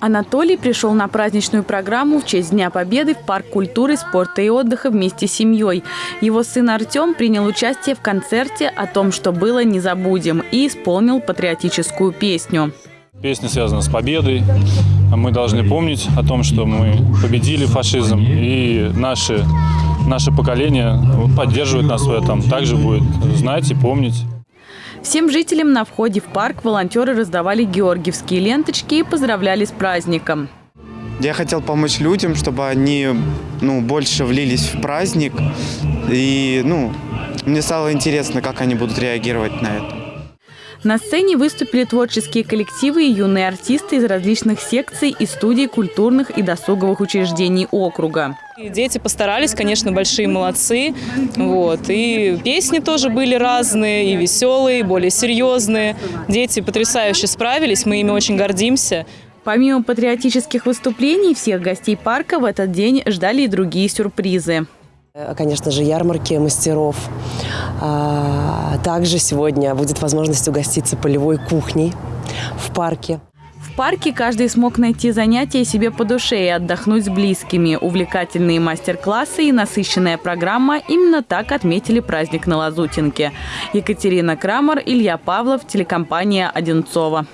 Анатолий пришел на праздничную программу в честь Дня Победы в Парк культуры, спорта и отдыха вместе с семьей. Его сын Артем принял участие в концерте «О том, что было, не забудем» и исполнил патриотическую песню. Песня связана с победой. Мы должны помнить о том, что мы победили фашизм, и наши, наше поколение поддерживает нас в этом. Также будет знать и помнить. Всем жителям на входе в парк волонтеры раздавали георгиевские ленточки и поздравляли с праздником. Я хотел помочь людям, чтобы они ну, больше влились в праздник. И ну, мне стало интересно, как они будут реагировать на это. На сцене выступили творческие коллективы и юные артисты из различных секций и студий культурных и досуговых учреждений округа. Дети постарались, конечно, большие молодцы. Вот. И песни тоже были разные, и веселые, и более серьезные. Дети потрясающе справились, мы ими очень гордимся. Помимо патриотических выступлений, всех гостей парка в этот день ждали и другие сюрпризы. Конечно же, ярмарки мастеров. А, также сегодня будет возможность угоститься полевой кухней в парке. В парке каждый смог найти занятия себе по душе и отдохнуть с близкими. Увлекательные мастер-классы и насыщенная программа именно так отметили праздник на Лазутинке. Екатерина Крамер, Илья Павлов, телекомпания «Одинцова».